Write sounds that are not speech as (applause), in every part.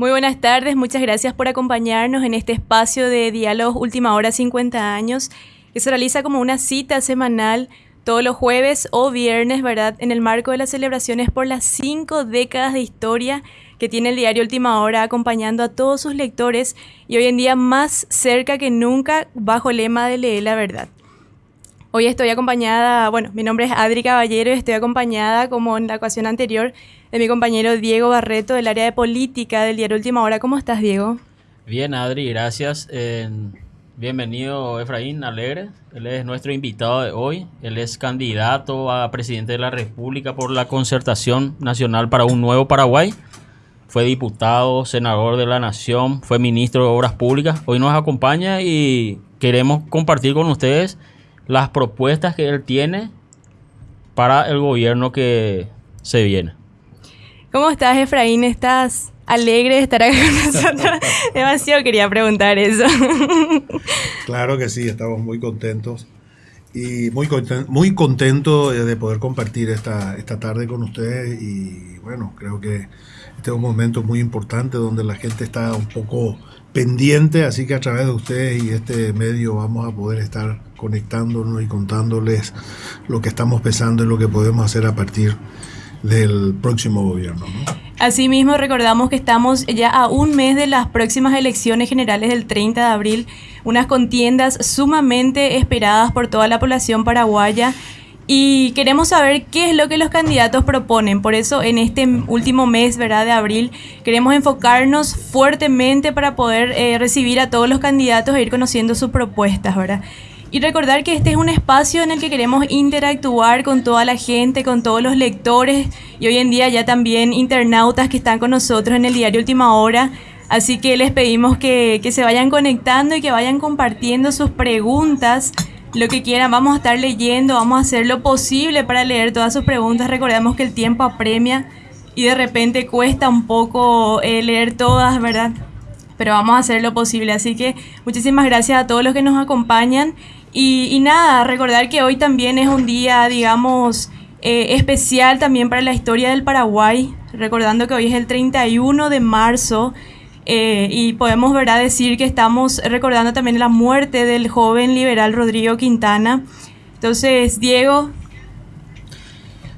Muy buenas tardes, muchas gracias por acompañarnos en este espacio de Diálogos Última Hora 50 años, que se realiza como una cita semanal todos los jueves o viernes, ¿verdad? En el marco de las celebraciones por las cinco décadas de historia que tiene el diario Última Hora acompañando a todos sus lectores y hoy en día más cerca que nunca bajo el lema de Lee la Verdad. Hoy estoy acompañada, bueno, mi nombre es Adri Caballero y estoy acompañada, como en la ocasión anterior, de mi compañero Diego Barreto del área de política del diario Última Hora. ¿Cómo estás, Diego? Bien, Adri, gracias. bienvenido, Efraín Alegre. Él es nuestro invitado de hoy. Él es candidato a presidente de la República por la Concertación Nacional para un Nuevo Paraguay. Fue diputado, senador de la Nación, fue ministro de Obras Públicas. Hoy nos acompaña y queremos compartir con ustedes las propuestas que él tiene para el gobierno que se viene. ¿Cómo estás, Efraín? ¿Estás alegre de estar acá con (laughs) nosotros? Demasiado quería preguntar eso. (laughs) claro que sí, estamos muy contentos y muy, muy contento de poder compartir esta, esta tarde con ustedes y bueno, creo que este es un momento muy importante donde la gente está un poco pendiente, así que a través de ustedes y este medio vamos a poder estar conectándonos y contándoles lo que estamos pensando y lo que podemos hacer a partir del próximo gobierno. Asimismo, recordamos que estamos ya a un mes de las próximas elecciones generales del 30 de abril, unas contiendas sumamente esperadas por toda la población paraguaya. Y queremos saber qué es lo que los candidatos proponen. Por eso, en este último mes ¿verdad? de abril, queremos enfocarnos fuertemente para poder eh, recibir a todos los candidatos e ir conociendo sus propuestas. ¿verdad? Y recordar que este es un espacio en el que queremos interactuar con toda la gente, con todos los lectores y hoy en día ya también internautas que están con nosotros en el diario Última Hora. Así que les pedimos que, se vayan conectando y que vayan compartiendo sus preguntas, lo que quieran. Vamos a estar leyendo, vamos a hacer lo posible para leer todas sus preguntas. Recordemos que el tiempo apremia y de repente cuesta un poco eh, leer todas, ¿verdad? Pero vamos a hacer lo posible. Así que muchísimas gracias a todos los que nos acompañan. Y, nada, recordar que hoy también es un día, digamos, eh, especial también para la historia del Paraguay, recordando que hoy es el 31 de marzo eh, y podemos ¿verdad? decir que estamos recordando también la muerte del joven liberal Rodrigo Quintana. Entonces, Diego.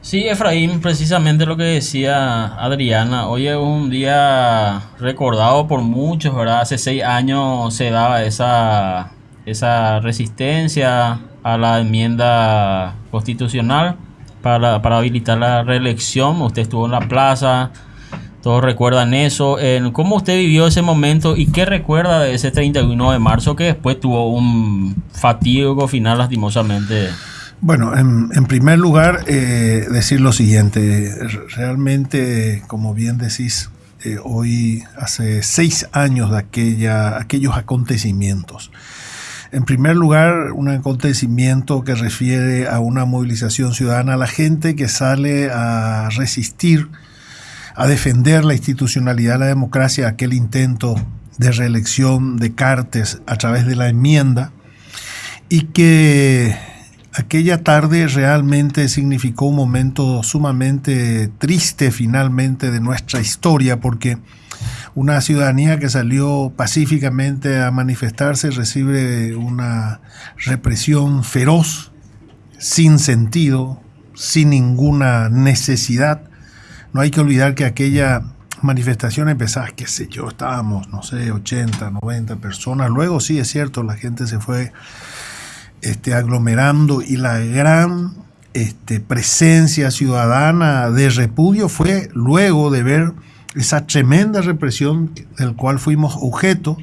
Sí, Efraín, precisamente lo que decía Adriana, hoy es un día recordado por muchos, ¿verdad? Hace seis años se daba esa esa resistencia a la enmienda constitucional para, habilitar la reelección. Usted estuvo en la plaza, todos recuerdan eso. ¿Cómo usted vivió ese momento y qué recuerda de ese 31 de marzo que después tuvo un fatídico final lastimosamente? Bueno, en, primer lugar, eh, decir lo siguiente. Realmente, como bien decís, eh, hoy hace seis años de aquella, aquellos acontecimientos. En primer lugar, un acontecimiento que refiere a una movilización ciudadana, a la gente que sale a resistir, a defender la institucionalidad, la democracia, aquel intento de reelección de Cartes a través de la enmienda, y que aquella tarde realmente significó un momento sumamente triste finalmente de nuestra historia, porque una ciudadanía que salió pacíficamente a manifestarse recibe una represión feroz, sin sentido, sin ninguna necesidad. No hay que olvidar que aquella manifestación empezaba, qué sé yo, estábamos, no sé, 80, 90 personas. Luego sí es cierto, la gente se fue este, aglomerando y la gran este, presencia ciudadana de repudio fue luego de ver esa tremenda represión del cual fuimos objeto,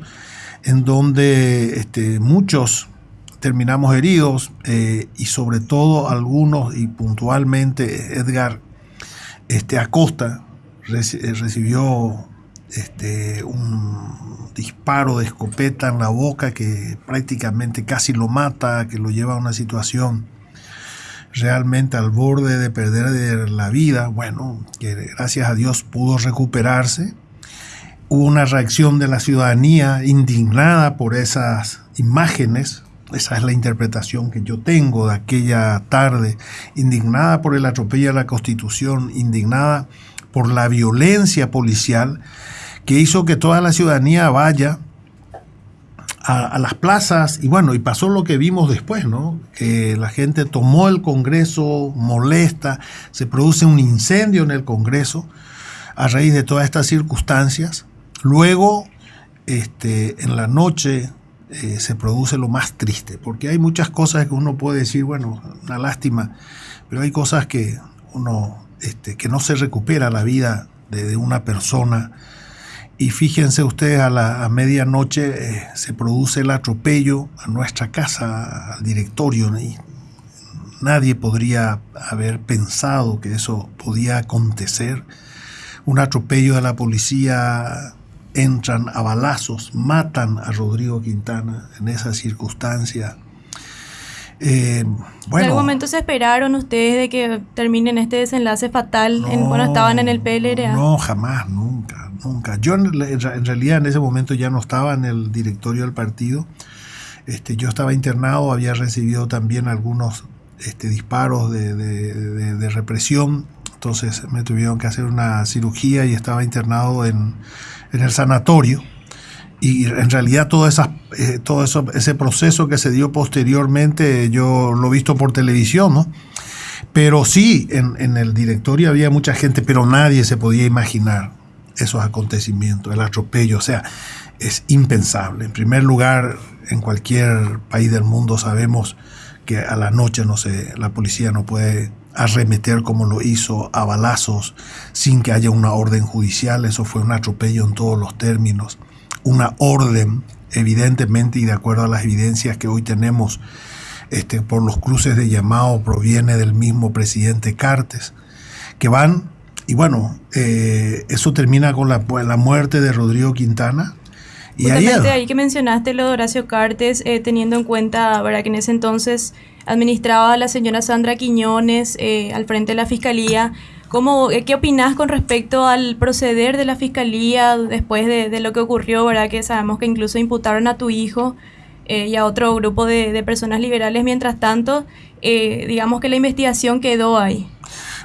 en donde este, muchos terminamos heridos eh, y sobre todo algunos y puntualmente Edgar este, Acosta eh, recibió este, un disparo de escopeta en la boca que prácticamente casi lo mata, que lo lleva a una situación realmente al borde de perder la vida, bueno, que gracias a Dios pudo recuperarse. Hubo una reacción de la ciudadanía indignada por esas imágenes, esa es la interpretación que yo tengo de aquella tarde, indignada por el atropello a la Constitución, indignada por la violencia policial que hizo que toda la ciudadanía vaya a, las plazas y bueno, y pasó lo que vimos después, ¿no? Que la gente tomó el Congreso molesta, se produce un incendio en el Congreso a raíz de todas estas circunstancias. Luego, este, en la noche eh, se produce lo más triste, porque hay muchas cosas que uno puede decir, bueno, una lástima, pero hay cosas que uno, este, que no se recupera la vida de una persona y fíjense ustedes, a la medianoche eh, se produce el atropello a nuestra casa, al directorio. Y nadie podría haber pensado que eso podía acontecer. Un atropello de la policía, entran a balazos, matan a Rodrigo Quintana en esa circunstancia. Eh, bueno, ¿En algún momento se esperaron ustedes de que terminen este desenlace fatal cuando estaban en el PLRA? No, jamás, nunca nunca. Yo en, realidad en ese momento ya no estaba en el directorio del partido. Este, yo estaba internado, había recibido también algunos este, disparos de, represión, entonces me tuvieron que hacer una cirugía y estaba internado en, el sanatorio. Y en realidad todo, esa, eh, todo eso, ese proceso que se dio posteriormente, yo lo he visto por televisión, ¿no? Pero sí, en, en el directorio había mucha gente, pero nadie se podía imaginar esos acontecimientos, el atropello, o sea, es impensable. En primer lugar, en cualquier país del mundo sabemos que a la noche no sé, la policía no puede arremeter como lo hizo a balazos sin que haya una orden judicial, eso fue un atropello en todos los términos, una orden evidentemente y de acuerdo a las evidencias que hoy tenemos este, por los cruces de llamado proviene del mismo presidente Cartes, que van y bueno, eh, eso termina con la, la, muerte de Rodrigo Quintana. Y ahí que mencionaste lo de Horacio Cartes, eh, teniendo en cuenta ¿verdad? que en ese entonces administraba a la señora Sandra Quiñones eh, al frente de la Fiscalía. ¿Cómo, ¿Qué opinas con respecto al proceder de la Fiscalía después de, lo que ocurrió? ¿verdad? Que sabemos que incluso imputaron a tu hijo y a otro grupo de, personas liberales. Mientras tanto, digamos que la investigación quedó ahí.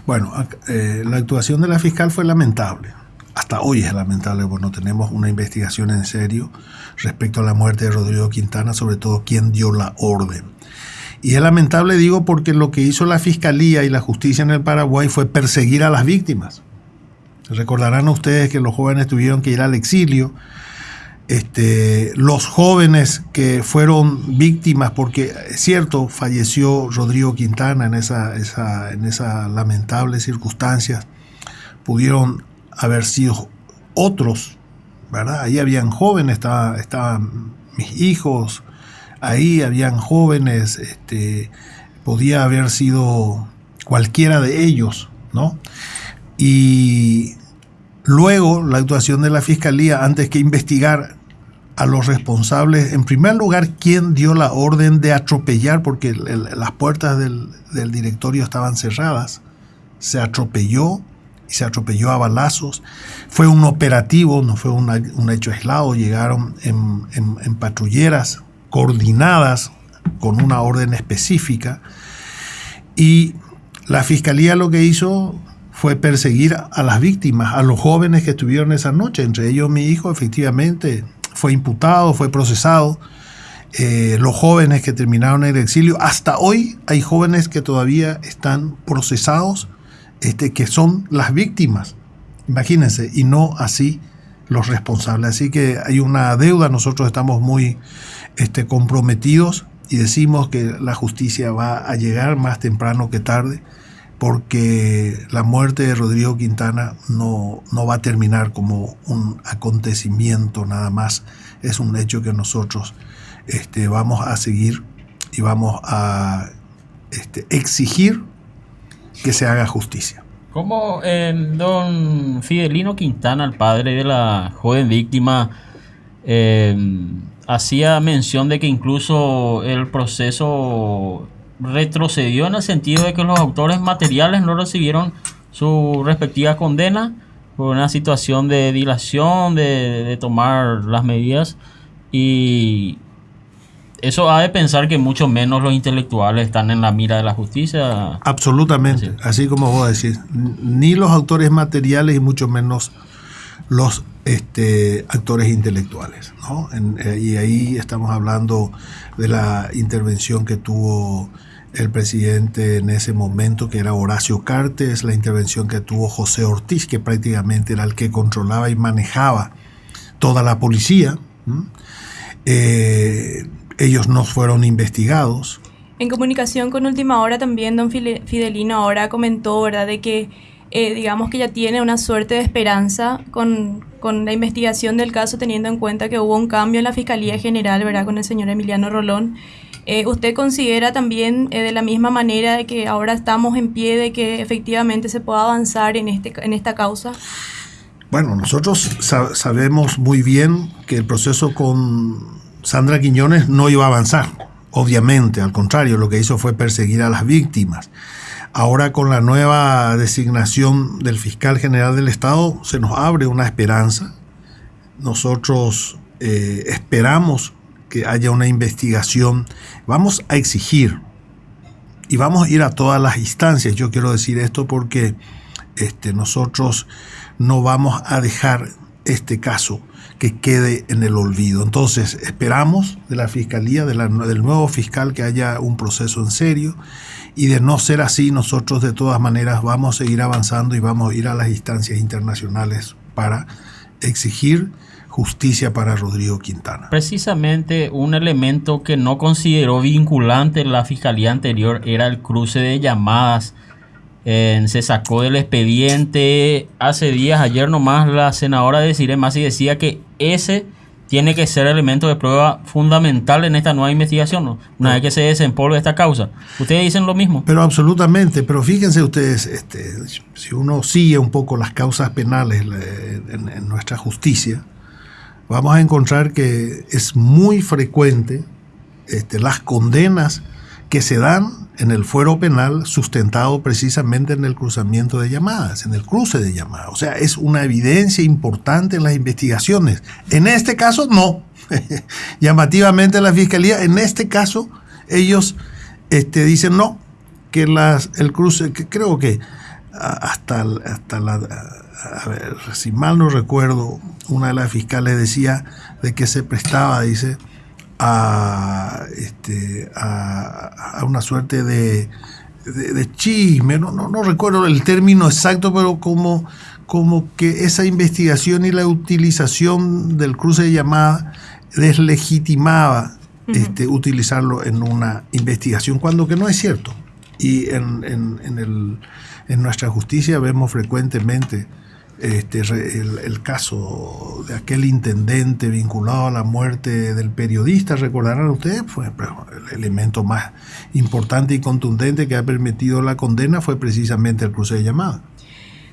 Bueno, eh, la actuación de la fiscal fue lamentable. Hasta hoy es lamentable porque no tenemos una investigación en serio respecto a la muerte de Rodrigo Quintana, sobre todo quién dio la orden. Y es lamentable, digo, porque lo que hizo la fiscalía y la justicia en el Paraguay fue perseguir a las víctimas. Recordarán ustedes que los jóvenes tuvieron que ir al exilio, este, los jóvenes que fueron víctimas, porque es cierto, falleció Rodrigo Quintana en esa, esa, en esa lamentable circunstancias, pudieron haber sido otros, ¿verdad? Ahí habían jóvenes, estaban mis hijos, ahí habían jóvenes, este, podía haber sido cualquiera de ellos, ¿no? Y Luego, la actuación de la Fiscalía, antes que investigar a los responsables, en primer lugar, quién dio la orden de atropellar, porque las puertas del, directorio estaban cerradas, se atropelló y se atropelló a balazos. Fue un operativo, no fue un hecho aislado, llegaron en, en patrulleras coordinadas con una orden específica y la fiscalía lo que hizo fue perseguir a las víctimas, a los jóvenes que estuvieron esa noche. Entre ellos mi hijo efectivamente fue imputado, fue procesado. Eh, los jóvenes que terminaron en el exilio, hasta hoy hay jóvenes que todavía están procesados, este, que son las víctimas, imagínense, y no así los responsables. Así que hay una deuda, nosotros estamos muy este, comprometidos y decimos que la justicia va a llegar más temprano que tarde porque la muerte de Rodrigo Quintana no, no, va a terminar como un acontecimiento nada más, es un hecho que nosotros este, vamos a seguir y vamos a este, exigir que se haga justicia. Como don Fidelino Quintana, el padre de la joven víctima, eh, hacía mención de que incluso el proceso retrocedió en el sentido de que los autores materiales no recibieron su respectiva condena por una situación de dilación, de, tomar las medidas. Y eso ha de pensar que mucho menos los intelectuales están en la mira de la justicia. Absolutamente, así, como vos decís, ni los autores materiales y mucho menos los este, actores intelectuales. ¿no? Eh, y ahí estamos hablando de la intervención que tuvo el presidente en ese momento, que era Horacio Cartes, la intervención que tuvo José Ortiz, que prácticamente era el que controlaba y manejaba toda la policía. Eh, ellos no fueron investigados. En comunicación con Última Hora también, don Fidelino ahora comentó, ¿verdad?, de que eh, digamos que ya tiene una suerte de esperanza con, la investigación del caso, teniendo en cuenta que hubo un cambio en la Fiscalía General, ¿verdad?, con el señor Emiliano Rolón. Eh, ¿Usted considera también eh, de la misma manera de que ahora estamos en pie de que efectivamente se pueda avanzar en, este, en esta causa? Bueno, nosotros sabemos muy bien que el proceso con Sandra Quiñones no iba a avanzar, obviamente, al contrario, lo que hizo fue perseguir a las víctimas. Ahora con la nueva designación del fiscal general del Estado se nos abre una esperanza. Nosotros eh, esperamos que haya una investigación. Vamos a exigir y vamos a ir a todas las instancias. Yo quiero decir esto porque este, nosotros no vamos a dejar este caso que quede en el olvido. Entonces esperamos de la Fiscalía, del nuevo fiscal, que haya un proceso en serio y de no ser así, nosotros de todas maneras vamos a seguir avanzando y vamos a ir a las instancias internacionales para exigir justicia para Rodrigo Quintana. Precisamente un elemento que no consideró vinculante la fiscalía anterior era el cruce de llamadas. se sacó del expediente hace días, ayer nomás la senadora de Cire y decía que ese tiene que ser elemento de prueba fundamental en esta nueva investigación, una vez que se desempolve esta causa. ¿Ustedes dicen lo mismo? Pero absolutamente, pero fíjense ustedes, este, si uno sigue un poco las causas penales en nuestra justicia, vamos a encontrar que es muy frecuente este, las condenas que se dan en el fuero penal sustentado precisamente en el cruzamiento de llamadas, en el cruce de llamadas. O sea, es una evidencia importante en las investigaciones. En este caso, no. (laughs) Llamativamente la fiscalía, en este caso, ellos este, dicen no, que las, el cruce, que creo que hasta, hasta la, a ver, si mal no recuerdo, una de las fiscales decía de que se prestaba, dice, a, este, a, una suerte de, de, chisme, no, no, no, recuerdo el término exacto, pero como, como que esa investigación y la utilización del cruce de llamada deslegitimaba este, utilizarlo en una investigación, cuando que no es cierto. Y en, en, en, el, en nuestra justicia vemos frecuentemente este, el, caso de aquel intendente vinculado a la muerte del periodista, recordarán ustedes, fue el elemento más importante y contundente que ha permitido la condena fue precisamente el cruce de llamada.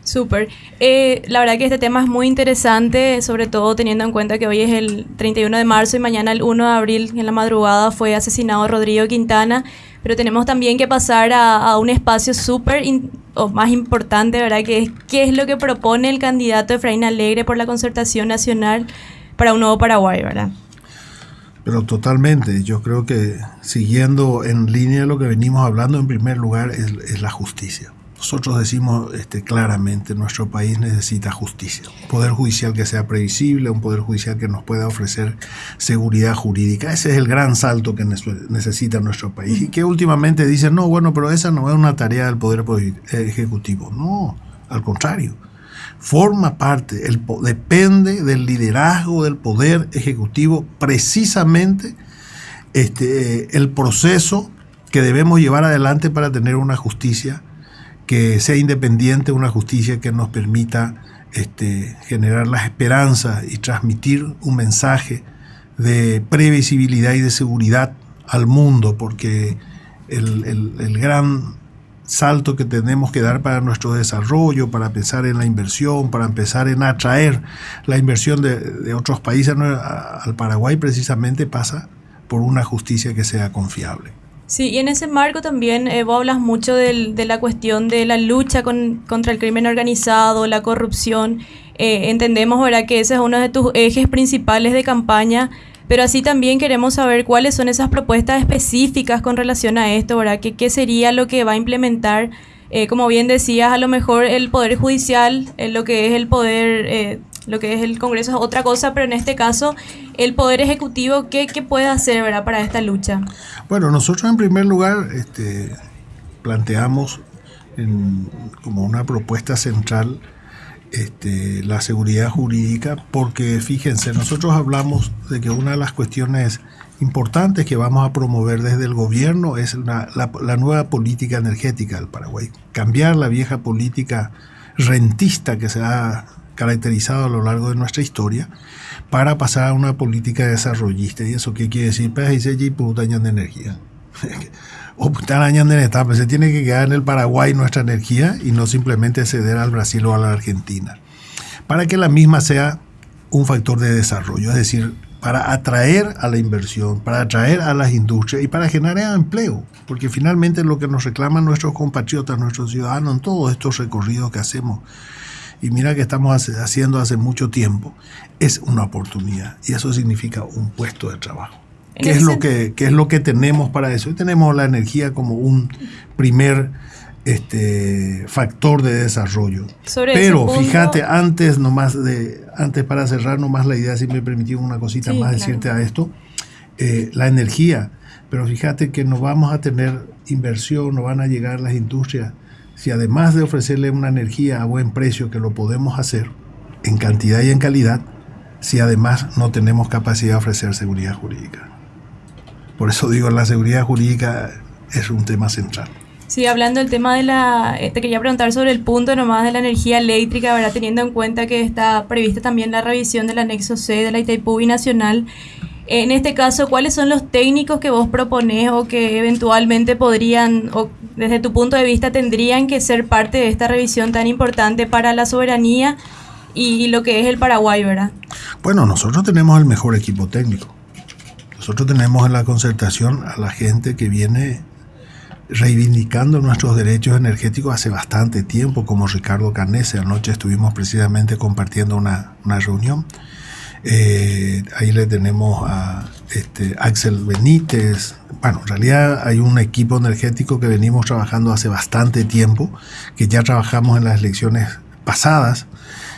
Súper. Eh, la verdad que este tema es muy interesante, sobre todo teniendo en cuenta que hoy es el 31 de marzo y mañana el 1 de abril en la madrugada fue asesinado Rodrigo Quintana, pero tenemos también que pasar a, un espacio súper o más importante, ¿verdad? Que es qué es lo que propone el candidato Efraín Alegre por la concertación nacional para un nuevo Paraguay, ¿verdad? Pero totalmente, yo creo que siguiendo en línea lo que venimos hablando, en primer lugar es la justicia. Nosotros decimos este, claramente, nuestro país necesita justicia, un poder judicial que sea previsible, un poder judicial que nos pueda ofrecer seguridad jurídica. Ese es el gran salto que necesita nuestro país y que últimamente dicen, no, bueno, pero esa no es una tarea del Poder Ejecutivo. No, al contrario, forma parte, el, depende del liderazgo del Poder Ejecutivo precisamente este, el proceso que debemos llevar adelante para tener una justicia que sea independiente, una justicia que nos permita este, generar las esperanzas y transmitir un mensaje de previsibilidad y de seguridad al mundo, porque el, gran salto que tenemos que dar para nuestro desarrollo, para pensar en la inversión, para empezar en atraer la inversión de, de otros países al Paraguay, precisamente pasa por una justicia que sea confiable. Sí, y en ese marco también eh, vos hablas mucho del, de la cuestión de la lucha con, contra el crimen organizado, la corrupción. Eh, entendemos ¿verdad? que ese es uno de tus ejes principales de campaña, pero así también queremos saber cuáles son esas propuestas específicas con relación a esto, ¿verdad? ¿Qué, qué sería lo que va a implementar? Eh, como bien decías, a lo mejor el Poder Judicial, lo que es el Poder lo que es el Congreso es otra cosa, pero en este caso, el Poder Ejecutivo, ¿qué, qué puede hacer ¿verdad? para esta lucha? Bueno, nosotros en primer lugar este, planteamos como una propuesta central este, la seguridad jurídica, porque fíjense, nosotros hablamos de que una de las cuestiones importantes que vamos a promover desde el gobierno es la, la, nueva política energética del Paraguay. Cambiar la vieja política rentista que se ha caracterizado a lo largo de nuestra historia para pasar a una política desarrollista. ¿Y eso qué quiere decir? Pues y de energía. (laughs) o de etapa. Se tiene que quedar en el Paraguay nuestra energía y no simplemente ceder al Brasil o a la Argentina. Para que la misma sea un factor de desarrollo, es decir, para atraer a la inversión, para atraer a las industrias y para generar empleo, porque finalmente lo que nos reclaman nuestros compatriotas, nuestros ciudadanos en todos estos recorridos que hacemos, y mira que estamos haciendo hace mucho tiempo, es una oportunidad y eso significa un puesto de trabajo. ¿Qué es, lo que, ¿Qué es lo que tenemos para eso? Y tenemos la energía como un primer este factor de desarrollo. Pero fíjate, antes nomás de, antes para cerrar nomás la idea, si me una cosita más decirte a esto, eh, la energía. Pero fíjate que no vamos a tener inversión, no van a llegar las industrias, si además de ofrecerle una energía a buen precio, que lo podemos hacer en cantidad y en calidad, si además no tenemos capacidad de ofrecer seguridad jurídica. Por eso digo, la seguridad jurídica es un tema central. Sí, hablando del tema de la... Eh, te quería preguntar sobre el punto nomás de la energía eléctrica, ¿verdad? Teniendo en cuenta que está prevista también la revisión del anexo C de la Itaipú Binacional. En este caso, ¿cuáles son los técnicos que vos proponés o que eventualmente podrían, o desde tu punto de vista, tendrían que ser parte de esta revisión tan importante para la soberanía y lo que es el Paraguay, ¿verdad? Bueno, nosotros tenemos el mejor equipo técnico. Nosotros tenemos en la concertación a la gente que viene reivindicando nuestros derechos energéticos hace bastante tiempo, como Ricardo Carnese. Anoche estuvimos precisamente compartiendo una, reunión. Eh, ahí le tenemos a este, Axel Benítez. Bueno, en realidad hay un equipo energético que venimos trabajando hace bastante tiempo, que ya trabajamos en las elecciones pasadas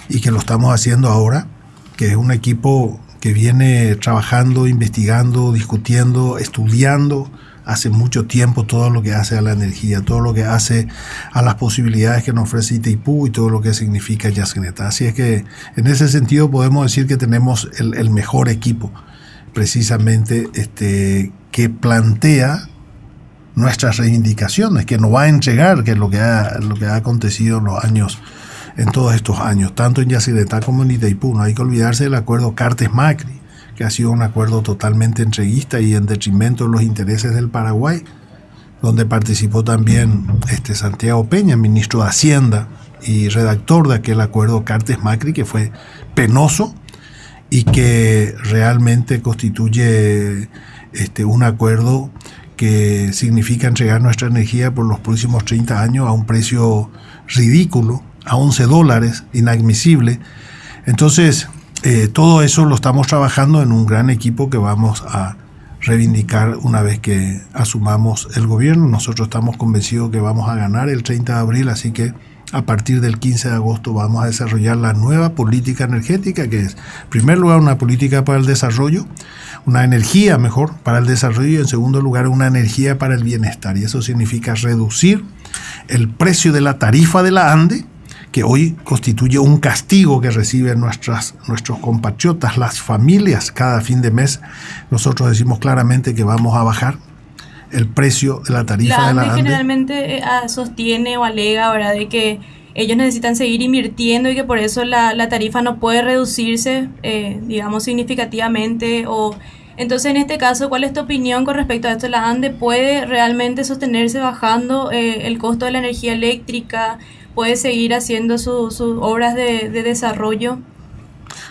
y que lo estamos haciendo ahora, que es un equipo que viene trabajando, investigando, discutiendo, estudiando hace mucho tiempo todo lo que hace a la energía, todo lo que hace a las posibilidades que nos ofrece Itaipú y todo lo que significa Yasneta. Así es que en ese sentido podemos decir que tenemos el, mejor equipo, precisamente este, que plantea nuestras reivindicaciones, que nos va a entregar, que es lo que ha, lo que ha acontecido en los años, en todos estos años, tanto en Yacyretá como en Itaipú. No hay que olvidarse del acuerdo Cartes-Macri, que ha sido un acuerdo totalmente entreguista y en detrimento de los intereses del Paraguay, donde participó también este Santiago Peña, ministro de Hacienda y redactor de aquel acuerdo Cartes Macri, que fue penoso y que realmente constituye este, un acuerdo que significa entregar nuestra energía por los próximos 30 años a un precio ridículo, a 11 dólares, inadmisible. Entonces, eh, todo eso lo estamos trabajando en un gran equipo que vamos a reivindicar una vez que asumamos el gobierno. Nosotros estamos convencidos que vamos a ganar el 30 de abril, así que a partir del 15 de agosto vamos a desarrollar la nueva política energética, que es, en primer lugar, una política para el desarrollo, una energía mejor para el desarrollo y, en segundo lugar, una energía para el bienestar. Y eso significa reducir el precio de la tarifa de la ANDE, que hoy constituye un castigo que reciben nuestras, nuestros compatriotas, las familias, cada fin de mes. Nosotros decimos claramente que vamos a bajar el precio de la tarifa de la ANDE. generalmente eh, ah, sostiene o alega, ¿verdad?, de que ellos necesitan seguir invirtiendo y que por eso la, tarifa no puede reducirse, eh, digamos, significativamente o... Entonces, en este caso, ¿cuál es tu opinión con respecto a esto? ¿La ANDE puede realmente sostenerse bajando eh, el costo de la energía eléctrica puede seguir haciendo sus obras de, desarrollo?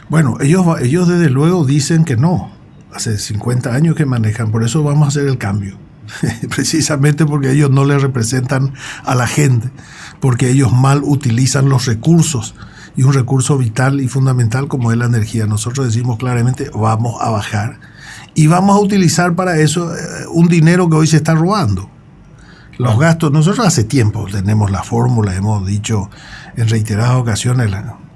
Bueno, ellos, ellos desde luego dicen que no. Hace 50 años que manejan, por eso vamos a hacer el cambio. (laughs) Precisamente porque ellos no le representan a la gente, porque ellos mal utilizan los recursos y un recurso vital y fundamental como es la energía. Nosotros decimos claramente vamos a bajar y vamos a utilizar para eso eh, un dinero que hoy se está robando. Los gastos, nosotros hace tiempo tenemos la fórmula, hemos dicho en reiteradas ocasiones,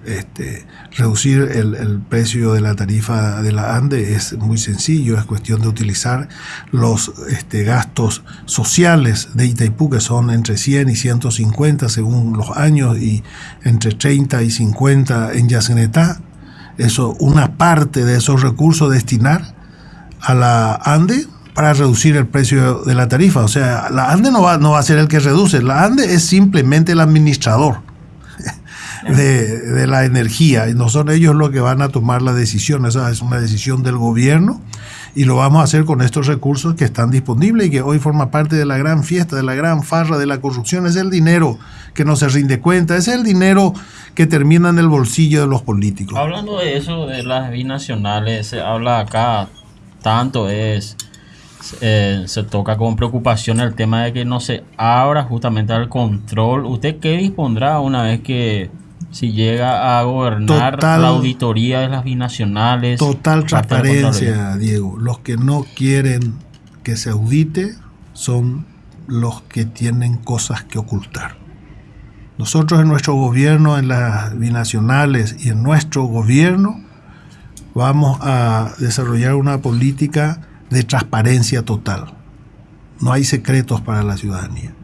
este, Reducir el, precio de la tarifa de la ANDE es muy sencillo, es cuestión de utilizar los este, gastos sociales de Itaipú, que son entre 100 y 150 según los años, y entre 30 y 50 en Yacenetá. Eso, una parte de esos recursos destinar a la ANDE para reducir el precio de la tarifa. O sea, la ANDE no va, no va a ser el que reduce, la ANDE es simplemente el administrador de, la energía y no son ellos los que van a tomar la decisión, esa es una decisión del gobierno y lo vamos a hacer con estos recursos que están disponibles y que hoy forma parte de la gran fiesta, de la gran farra de la corrupción, es el dinero que no se rinde cuenta, es el dinero que termina en el bolsillo de los políticos. Hablando de eso, de las binacionales, se habla acá tanto es... Eh, se toca con preocupación el tema de que no se abra justamente al control. ¿Usted qué dispondrá una vez que si llega a gobernar la auditoría de las binacionales. Total transparencia, Diego. Los que no quieren que se audite son los que tienen cosas que ocultar. Nosotros en nuestro gobierno, en las binacionales y en nuestro gobierno, vamos a desarrollar una política de transparencia total. No hay secretos para la ciudadanía.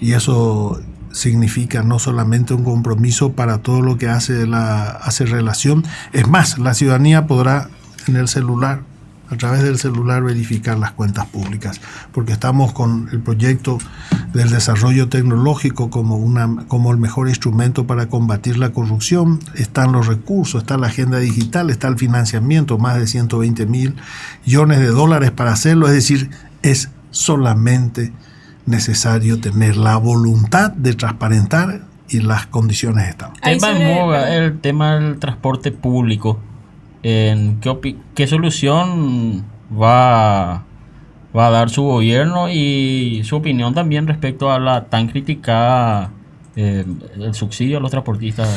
Y eso significa no solamente un compromiso para todo lo que hace la hace relación, es más, la ciudadanía podrá en el celular, a través del celular verificar las cuentas públicas, porque estamos con el proyecto del desarrollo tecnológico como una como el mejor instrumento para combatir la corrupción, están los recursos, está la agenda digital, está el financiamiento, más de 120 mil millones de dólares para hacerlo, es decir, es solamente necesario tener la voluntad de transparentar y las condiciones están. Tema en el tema del transporte público. ¿En qué, qué, solución va, va a dar su gobierno y su opinión también respecto a la tan criticada eh, el subsidio a los transportistas?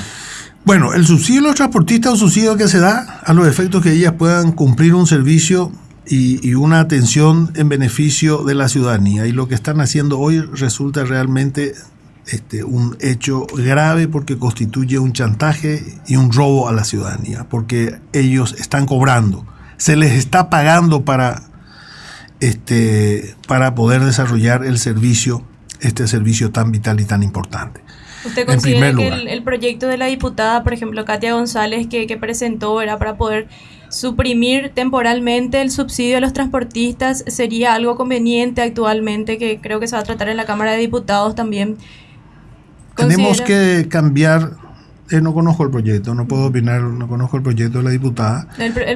Bueno, el subsidio a los transportistas es un subsidio que se da a los efectos que ellas puedan cumplir un servicio y, una atención en beneficio de la ciudadanía. Y lo que están haciendo hoy resulta realmente este, un hecho grave porque constituye un chantaje y un robo a la ciudadanía, porque ellos están cobrando, se les está pagando para, este, para poder desarrollar el servicio, este servicio tan vital y tan importante. ¿Usted considera que el, proyecto de la diputada, por ejemplo, Katia González, que, que presentó, era para poder suprimir temporalmente el subsidio a los transportistas sería algo conveniente actualmente, que creo que se va a tratar en la Cámara de Diputados también. Tenemos que cambiar, eh, no conozco el proyecto, no puedo opinar, no conozco el proyecto de la diputada,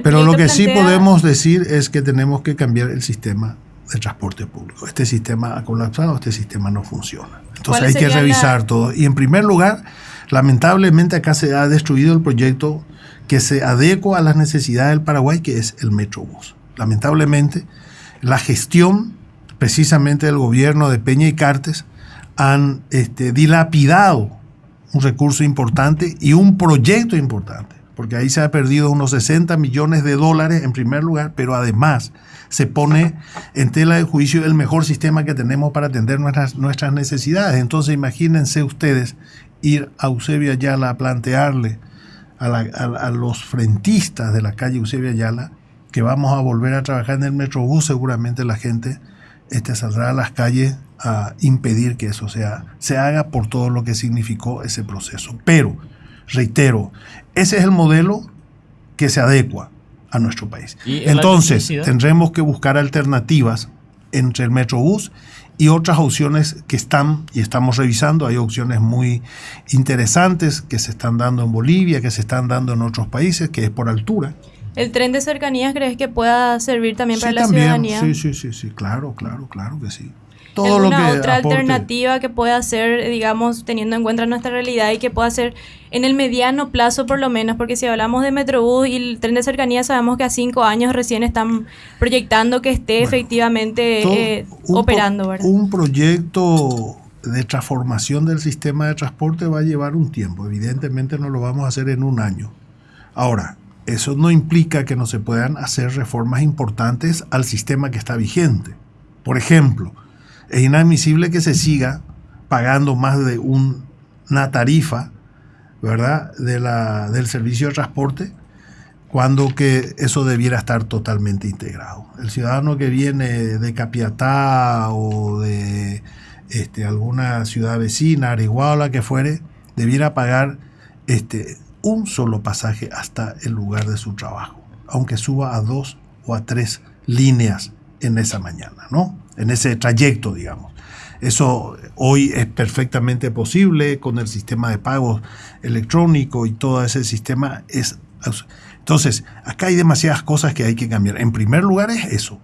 pero lo que sí podemos decir es que tenemos que cambiar el sistema de transporte público. Este sistema ha colapsado, este sistema no funciona. Entonces hay que revisar todo. Y en primer lugar, lamentablemente acá se ha destruido el proyecto que se adecua a las necesidades del Paraguay, que es el Metrobús. Lamentablemente, la gestión precisamente del gobierno de Peña y Cartes han este, dilapidado un recurso importante y un proyecto importante, porque ahí se ha perdido unos 60 millones de dólares en primer lugar, pero además se pone en tela de juicio el mejor sistema que tenemos para atender nuestras, nuestras necesidades. Entonces imagínense ustedes ir a Eusebio Ayala a plantearle a, los frentistas de la calle Eusebio Ayala que vamos a volver a trabajar en el Metrobús, seguramente la gente este, saldrá a las calles a impedir que eso sea, se haga por todo lo que significó ese proceso. Pero, reitero, ese es el modelo que se adecua a nuestro país. Entonces, tendremos que buscar alternativas entre el Metrobús y otras opciones que están y estamos revisando. Hay opciones muy interesantes que se están dando en Bolivia, que se están dando en otros países, que es por altura. ¿El tren de cercanías crees que pueda servir también para la ciudadanía? Sí, sí, sí, sí, claro, claro, claro que sí todo lo que otra alternativa que pueda ser, digamos, teniendo en cuenta nuestra realidad y que pueda ser en el mediano plazo por lo menos, porque si hablamos de Metrobús y el tren de cercanía, sabemos que a cinco años recién están proyectando que esté efectivamente eh, operando. Un proyecto de transformación del sistema de transporte va a llevar un tiempo, evidentemente no lo vamos a hacer en un año. Ahora, eso no implica que no se puedan hacer reformas importantes al sistema que está vigente. Por ejemplo, es inadmisible que se siga pagando más de una tarifa ¿verdad? De la, del servicio de transporte, cuando que eso debiera estar totalmente integrado. El ciudadano que viene de Capiatá o de este, alguna ciudad vecina, Ariguá o la que fuere, debiera pagar este, un solo pasaje hasta el lugar de su trabajo, aunque suba a dos o a tres líneas en esa mañana, ¿no? En ese trayecto, digamos. Eso hoy es perfectamente posible con el sistema de pagos electrónico y todo ese sistema es... Entonces, acá hay demasiadas cosas que hay que cambiar. En primer lugar es eso.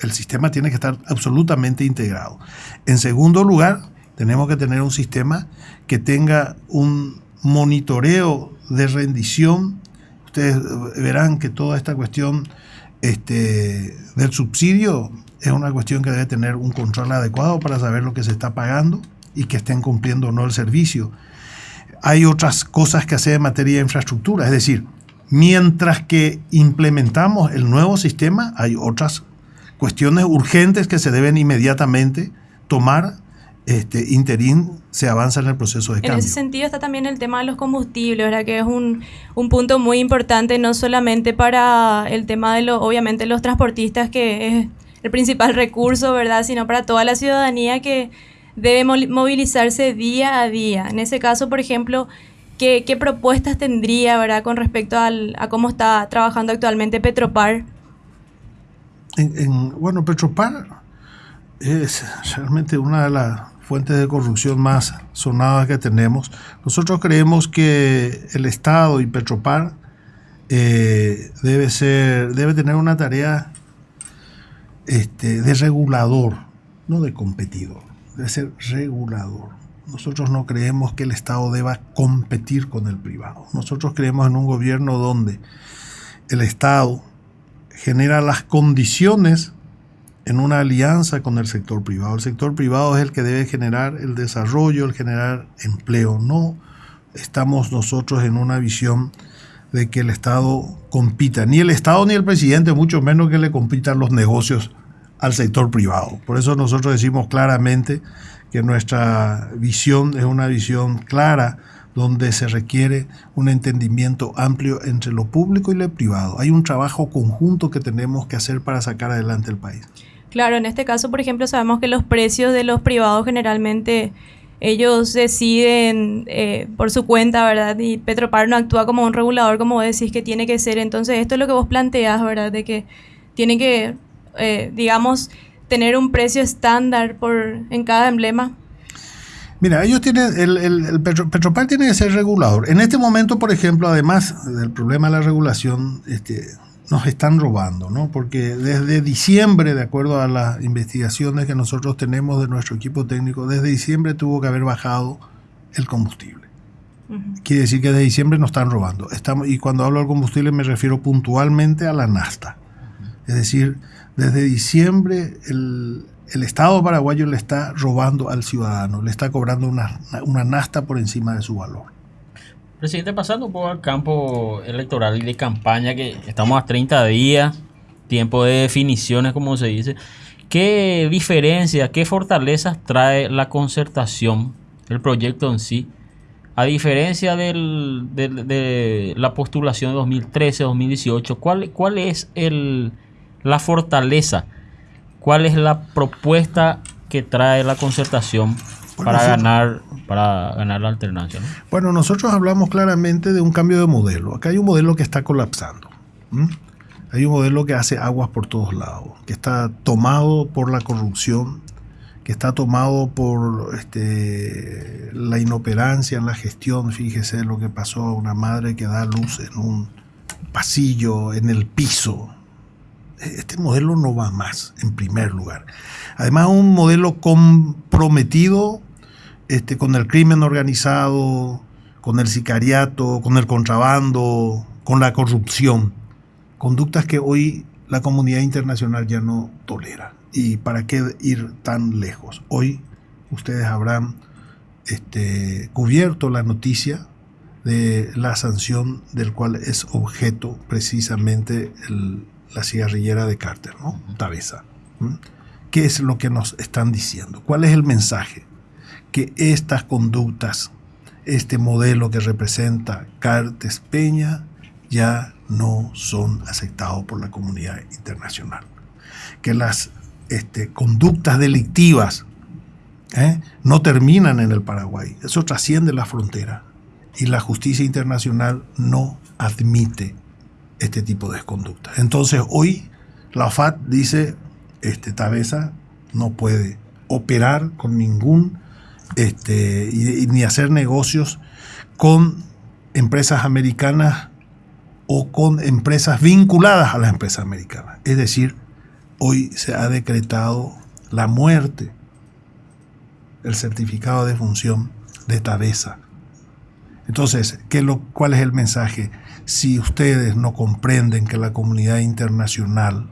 El sistema tiene que estar absolutamente integrado. En segundo lugar, tenemos que tener un sistema que tenga un monitoreo de rendición. Ustedes verán que toda esta cuestión este, del subsidio es una cuestión que debe tener un control adecuado para saber lo que se está pagando y que estén cumpliendo o no el servicio. Hay otras cosas que hacer en materia de infraestructura, es decir, mientras que implementamos el nuevo sistema, hay otras cuestiones urgentes que se deben inmediatamente tomar este, interín se avanza en el proceso de cambio. En ese sentido está también el tema de los combustibles, ¿verdad? que es un, un, punto muy importante, no solamente para el tema de, lo, obviamente, los transportistas, que es principal recurso, ¿verdad? sino para toda la ciudadanía que debe movilizarse día a día. En ese caso, por ejemplo, ¿qué, qué propuestas tendría ¿verdad? con respecto al, a cómo está trabajando actualmente Petropar? En, bueno, Petropar es realmente una de las fuentes de corrupción más sonadas que tenemos. Nosotros creemos que el Estado y Petropar eh, debe, ser, debe tener una tarea este, de regulador, no de competidor, debe ser regulador. Nosotros no creemos que el Estado deba competir con el privado. Nosotros creemos en un gobierno donde el Estado genera las condiciones en una alianza con el sector privado. El sector privado es el que debe generar el desarrollo, el generar empleo. No estamos nosotros en una visión de que el Estado compita, ni el Estado ni el presidente, mucho menos que le compitan los negocios al sector privado. Por eso nosotros decimos claramente que nuestra visión es una visión clara donde se requiere un entendimiento amplio entre lo público y lo privado. Hay un trabajo conjunto que tenemos que hacer para sacar adelante el país. Claro, en este caso, por ejemplo, sabemos que los precios de los privados generalmente ellos deciden eh, por su cuenta, ¿verdad? Y Petropar no actúa como un regulador, como vos decís que tiene que ser. Entonces, esto es lo que vos planteás, ¿verdad? De que tiene que, eh, digamos, tener un precio estándar por, en cada emblema. Mira, ellos tienen, el, el, Petropar tiene que ser regulador. En este momento, por ejemplo, además del problema de la regulación, este, nos están robando, ¿no? Porque desde diciembre, de acuerdo a las investigaciones que nosotros tenemos de nuestro equipo técnico, desde diciembre tuvo que haber bajado el combustible. Quiere decir que desde diciembre nos están robando. Estamos, y cuando hablo del combustible me refiero puntualmente a la nasta. Es decir, desde diciembre el, el, Estado paraguayo le está robando al ciudadano, le está cobrando una, una nasta por encima de su valor. Presidente, pasando un poco al campo electoral y de campaña, que estamos a 30 días, tiempo de definiciones, como se dice. ¿Qué diferencias, qué fortalezas trae la concertación, el proyecto en sí, a diferencia del, de la postulación de 2013-2018? ¿Cuál, ¿Cuál es el, la fortaleza? ¿Cuál es la propuesta que trae la concertación para ganar para ganar la alternancia. Bueno, nosotros hablamos claramente de un cambio de modelo. Acá hay un modelo que está colapsando. Hay un modelo que hace aguas por todos lados, que está tomado por la corrupción, que está tomado por este, la inoperancia en la gestión. Fíjese lo que pasó a una madre que da luz en un pasillo, en el piso. Este modelo no va más, en primer lugar. Además, un modelo comprometido este, con el crimen organizado, con el sicariato, con el contrabando, con la corrupción. Conductas que hoy la comunidad internacional ya no tolera. ¿Y para qué ir tan lejos? Hoy ustedes habrán este, cubierto la noticia de la sanción del cual es objeto precisamente la cigarrillera de Carter, ¿no? Tabeza. ¿Qué es lo que nos están diciendo? ¿Cuál es el mensaje? que estas conductas este modelo que representa Cartes Peña ya no son aceptados por la comunidad internacional. Que las este, conductas delictivas ¿eh? no terminan en el Paraguay, eso trasciende la frontera y la justicia internacional no admite este tipo de conducta. Entonces hoy la FAT dice, este, Tabesa no puede operar con ningún, este, ni hacer negocios con empresas americanas o con empresas vinculadas a las empresas americanas. Es decir, hoy se ha decretado la muerte, el certificado de función de Tabesa. Entonces, ¿qué lo, ¿cuál es el mensaje? Si ustedes no comprenden que la comunidad internacional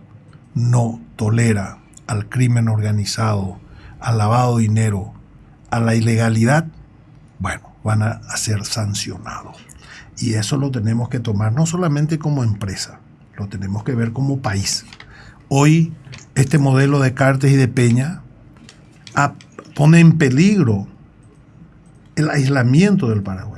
no tolera al crimen organizado, al lavado de dinero, a la ilegalidad, bueno, van a, ser sancionados. Y eso lo tenemos que tomar no solamente como empresa, lo tenemos que ver como país. Hoy este modelo de Cartes y de Peña pone en peligro el aislamiento del Paraguay.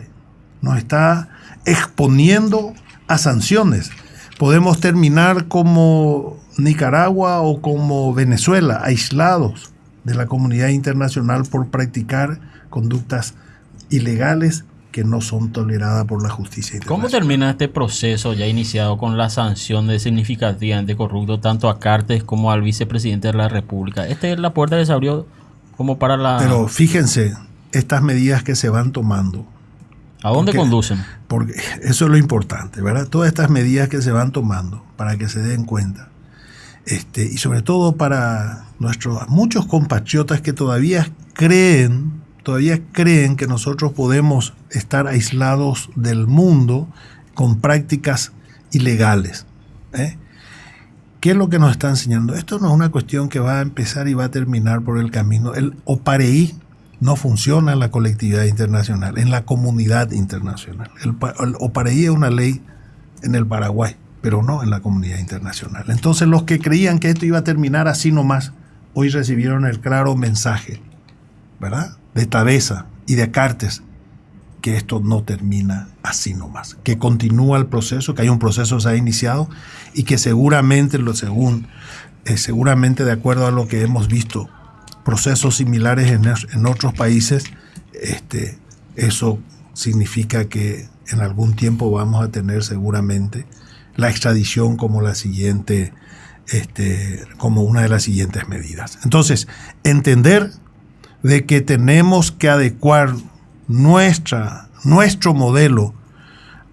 Nos está exponiendo a sanciones. Podemos terminar como Nicaragua o como Venezuela, aislados de la comunidad internacional por practicar conductas ilegales que no son toleradas por la justicia internacional. ¿Cómo termina este proceso ya iniciado con la sanción de significativamente corrupto tanto a Cartes como al vicepresidente de la República? Esta es la puerta que se abrió como para la... Pero fíjense, estas medidas que se van tomando. ¿A dónde conducen? Porque eso es lo importante, ¿verdad? Todas estas medidas que se van tomando para que se den cuenta este, y sobre todo para nuestros muchos compatriotas que todavía creen, todavía creen que nosotros podemos estar aislados del mundo con prácticas ilegales. ¿eh? ¿Qué es lo que nos está enseñando? Esto no es una cuestión que va a empezar y va a terminar por el camino. El OPAREI no funciona en la colectividad internacional, en la comunidad internacional. El, el OPAREI es una ley en el Paraguay pero no en la comunidad internacional. Entonces los que creían que esto iba a terminar así nomás, hoy recibieron el claro mensaje, ¿verdad? De Tabeza y de Cartes, que esto no termina así nomás, que continúa el proceso, que hay un proceso que se ha iniciado y que seguramente, según, eh, seguramente de acuerdo a lo que hemos visto, procesos similares en, en otros países, este, eso significa que en algún tiempo vamos a tener seguramente la extradición como la siguiente, este, como una de las siguientes medidas. Entonces, entender de que tenemos que adecuar nuestra, nuestro modelo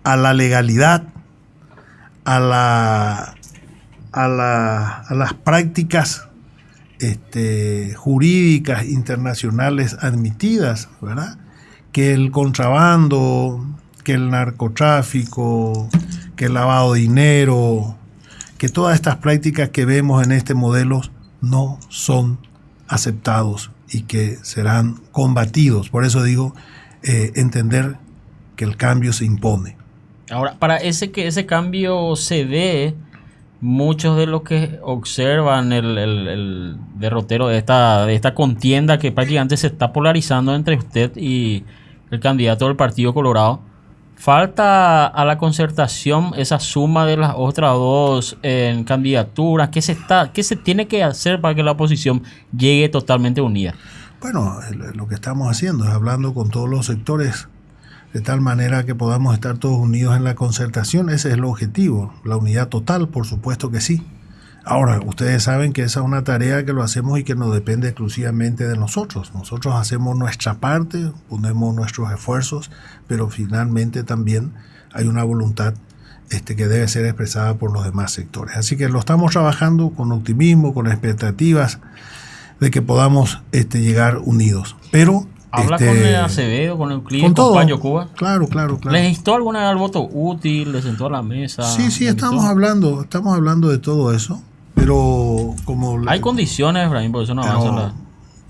a la legalidad, a, la, a, la, a las prácticas este, jurídicas internacionales admitidas, ¿verdad? Que el contrabando, que el narcotráfico, que el lavado de dinero, que todas estas prácticas que vemos en este modelo no son aceptados y que serán combatidos. Por eso digo, eh, entender que el cambio se impone. Ahora, para ese que ese cambio se dé, muchos de los que observan el, derrotero de esta, de esta contienda que prácticamente se está polarizando entre usted y el candidato del Partido Colorado, Falta a la concertación esa suma de las otras dos en candidaturas. ¿Qué se, está, ¿Qué se tiene que hacer para que la oposición llegue totalmente unida? Bueno, lo que estamos haciendo es hablando con todos los sectores de tal manera que podamos estar todos unidos en la concertación. Ese es el objetivo. La unidad total, por supuesto que sí. Ahora, ustedes saben que esa es una tarea que lo hacemos y que no depende exclusivamente de nosotros. Nosotros hacemos nuestra parte, ponemos nuestros esfuerzos, pero finalmente también hay una voluntad este, que debe ser expresada por los demás sectores. Así que lo estamos trabajando con optimismo, con expectativas de que podamos este, llegar unidos. Pero ¿Habla este, con el Acevedo, con el cliente, con, con Cuba? Claro, claro, claro. ¿Les instó alguna vez al voto útil? ¿Les sentó a la mesa? Sí, sí, estamos hablando, estamos hablando de todo eso. Pero como... Hay condiciones, Efraín, por eso no pero,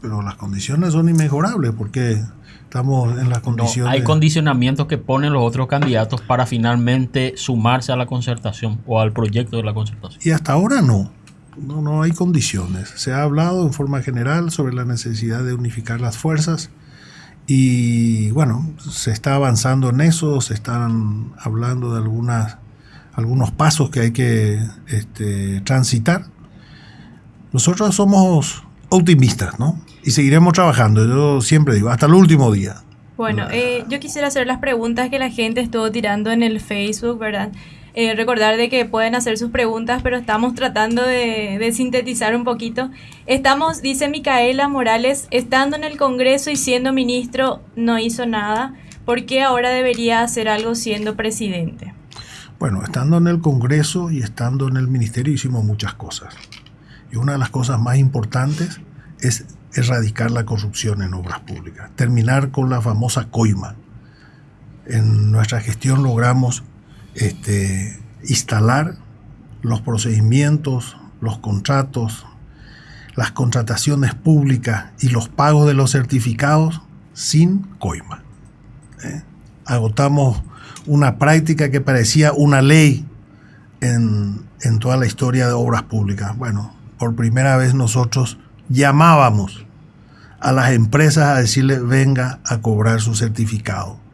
Pero las condiciones son inmejorables porque estamos en las condiciones... hay condicionamientos que ponen los otros candidatos para finalmente sumarse a la concertación o al proyecto de la concertación. Y hasta ahora no. No, no hay condiciones. Se ha hablado en forma general sobre la necesidad de unificar las fuerzas Y bueno, se está avanzando en eso, se están hablando de algunas, algunos pasos que hay que este, transitar. Nosotros somos optimistas, ¿no? Y seguiremos trabajando, yo siempre digo, hasta el último día. Bueno, eh, yo quisiera hacer las preguntas que la gente estuvo tirando en el Facebook, ¿verdad? Eh, recordar de que pueden hacer sus preguntas, pero estamos tratando de, sintetizar un poquito. Estamos, dice Micaela Morales, estando en el Congreso y siendo ministro no hizo nada. ¿Por qué ahora debería hacer algo siendo presidente? Bueno, estando en el Congreso y estando en el ministerio hicimos muchas cosas. Y una de las cosas más importantes es erradicar la corrupción en obras públicas, terminar con la famosa coima. En nuestra gestión logramos este, instalar los procedimientos, los contratos, las contrataciones públicas y los pagos de los certificados sin coima. ¿eh? Agotamos una práctica que parecía una ley en, en toda la historia de obras públicas. Bueno, por primera vez nosotros llamábamos a las empresas a decirle venga a cobrar su certificado.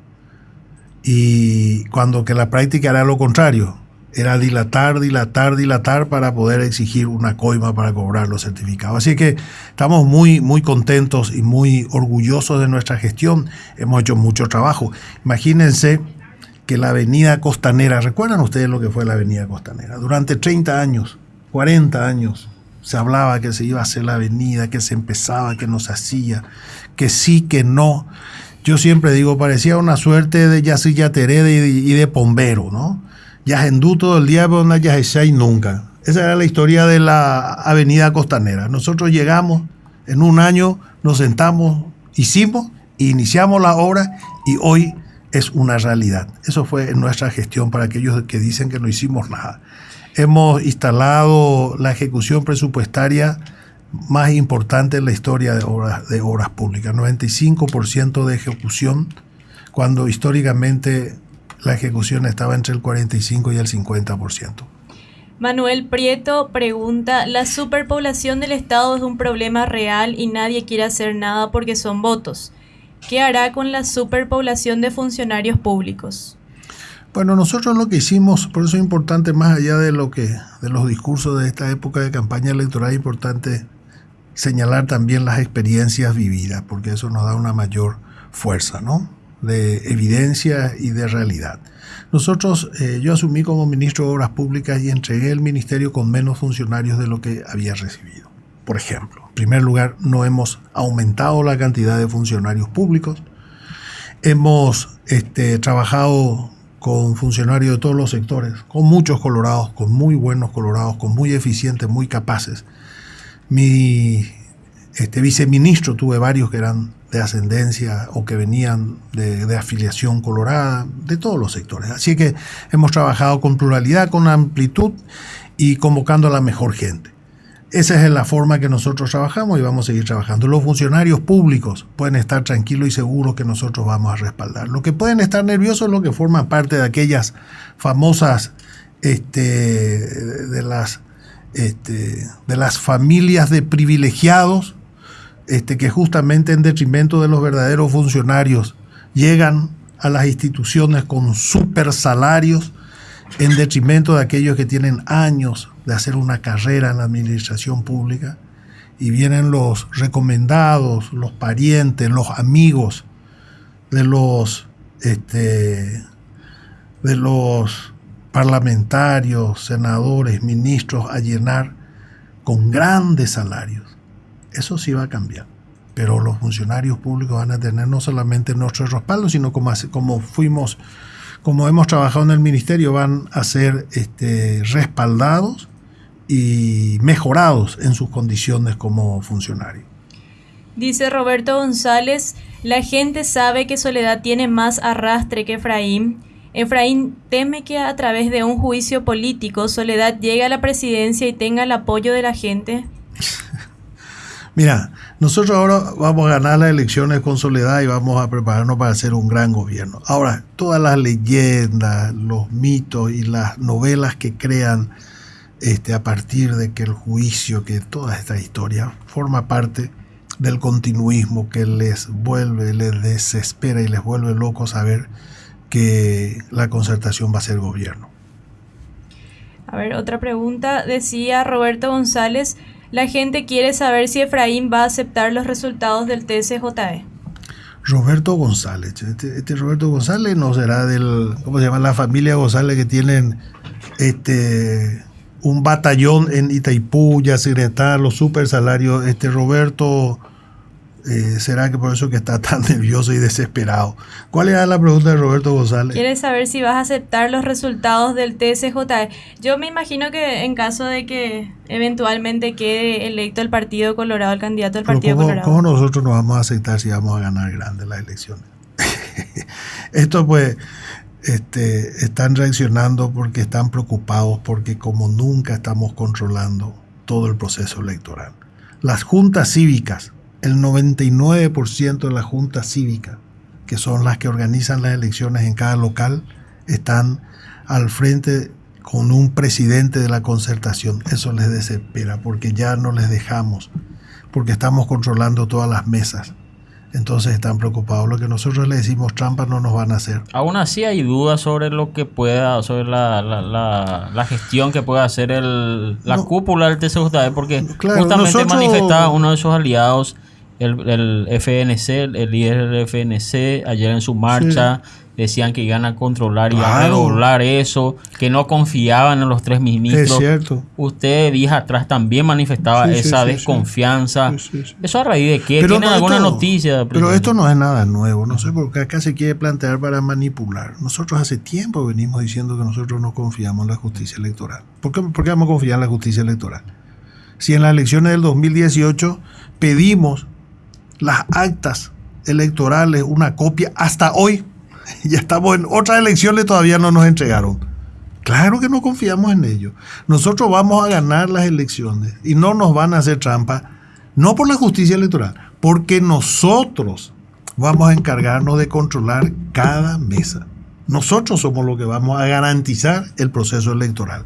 Y cuando que la práctica era lo contrario, era dilatar, dilatar, dilatar para poder exigir una coima para cobrar los certificados. Así que estamos muy, muy contentos y muy orgullosos de nuestra gestión. Hemos hecho mucho trabajo. Imagínense que la avenida costanera, ¿recuerdan ustedes lo que fue la avenida costanera? Durante 30 años, 40 años, se hablaba que se iba a hacer la avenida, que se empezaba, que no se hacía, que sí, que no yo siempre digo, parecía una suerte de Yasilla Terede y de Pombero, ¿no? Yajendú todo el día, pero no y nunca. Esa era la historia de la avenida costanera. Nosotros llegamos, en un año nos sentamos, hicimos, iniciamos la obra y hoy es una realidad. Eso fue nuestra gestión para aquellos que dicen que no hicimos nada. Hemos instalado la ejecución presupuestaria más importante en la historia de obras, de obras públicas, 95% de ejecución, cuando históricamente la ejecución estaba entre el 45 y el 50%. Manuel Prieto pregunta, la superpoblación del Estado es un problema real y nadie quiere hacer nada porque son votos. ¿Qué hará con la superpoblación de funcionarios públicos? Bueno, nosotros lo que hicimos, por eso es importante, más allá de lo que, de los discursos de esta época de campaña electoral, es importante señalar también las experiencias vividas, porque eso nos da una mayor fuerza, ¿no? De evidencia y de realidad. Nosotros, eh, yo asumí como ministro de Obras Públicas y entregué el ministerio con menos funcionarios de lo que había recibido. Por ejemplo, en primer lugar, no hemos aumentado la cantidad de funcionarios públicos. Hemos este, trabajado con funcionarios de todos los sectores, con muchos colorados, con muy buenos colorados, con muy eficientes, muy capaces mi este, viceministro, tuve varios que eran de ascendencia o que venían de, afiliación colorada, de todos los sectores. Así que hemos trabajado con pluralidad, con amplitud y convocando a la mejor gente. Esa es la forma que nosotros trabajamos y vamos a seguir trabajando. Los funcionarios públicos pueden estar tranquilos y seguros que nosotros vamos a respaldar. Lo que pueden estar nerviosos es lo que forma parte de aquellas famosas este, de las este, de las familias de privilegiados, este, que justamente en detrimento de los verdaderos funcionarios llegan a las instituciones con super salarios, en detrimento de aquellos que tienen años de hacer una carrera en la administración pública, y vienen los recomendados, los parientes, los amigos de los, este, de los parlamentarios, senadores, ministros a llenar con grandes salarios. Eso sí va a cambiar. Pero los funcionarios públicos van a tener no solamente nuestro respaldo, sino como, como fuimos, como hemos trabajado en el ministerio, van a ser este, respaldados y mejorados en sus condiciones como funcionarios. Dice Roberto González, la gente sabe que Soledad tiene más arrastre que Efraín Efraín teme que a través de un juicio político Soledad llegue a la presidencia y tenga el apoyo de la gente. (laughs) Mira, nosotros ahora vamos a ganar las elecciones con Soledad y vamos a prepararnos para hacer un gran gobierno. Ahora, todas las leyendas, los mitos y las novelas que crean este, a partir de que el juicio, que toda esta historia forma parte del continuismo que les vuelve, les desespera y les vuelve locos saber que la concertación va a ser gobierno. A ver, otra pregunta. Decía Roberto González, la gente quiere saber si Efraín va a aceptar los resultados del TCJE. Roberto González. Este, este, Roberto González no será del, ¿cómo se llama? La familia González que tienen este un batallón en Itaipú, ya se los super salarios. Este Roberto eh, ¿Será que por eso que está (laughs) tan nervioso y desesperado? ¿Cuál era la pregunta de Roberto González? Quiere saber si vas a aceptar los resultados del TSJ. Yo me imagino que en caso de que eventualmente quede electo el Partido Colorado, el candidato del Partido Colorado. ¿Cómo nosotros nos vamos a aceptar si vamos a ganar grandes las elecciones? (laughs) Esto pues este, están reaccionando porque están preocupados porque como nunca estamos controlando todo el proceso electoral. Las juntas cívicas el 99% de la junta cívica, que son las que organizan las elecciones en cada local, están al frente con un presidente de la concertación. Eso les desespera porque ya no les dejamos, porque estamos controlando todas las mesas. Entonces están preocupados. Lo que nosotros le decimos trampas no nos van a hacer. Aún así hay dudas sobre lo que pueda, sobre la, la, gestión que pueda hacer el, la cúpula del TCJD, porque justamente manifestaba uno de sus aliados el, el FNC, el líder del FNC, ayer en su marcha decían que iban a controlar y a regular eso, que no confiaban en los tres ministros. Es cierto. Usted días atrás también manifestaba esa desconfianza. ¿Eso a raíz de qué? ¿Tienen alguna noticia? Pero esto no es nada nuevo, no sé por qué acá se quiere plantear para manipular. Nosotros hace tiempo venimos diciendo que nosotros no confiamos en la justicia electoral. ¿Por qué, por qué vamos a confiar en la justicia electoral? Si en las elecciones del 2018 pedimos las actas electorales, una copia, hasta hoy. (laughs) Ya estamos en otras elecciones, todavía no nos entregaron. Claro que no confiamos en ellos. Nosotros vamos a ganar las elecciones y no nos van a hacer trampa, no por la justicia electoral, porque nosotros vamos a encargarnos de controlar cada mesa. Nosotros somos los que vamos a garantizar el proceso electoral.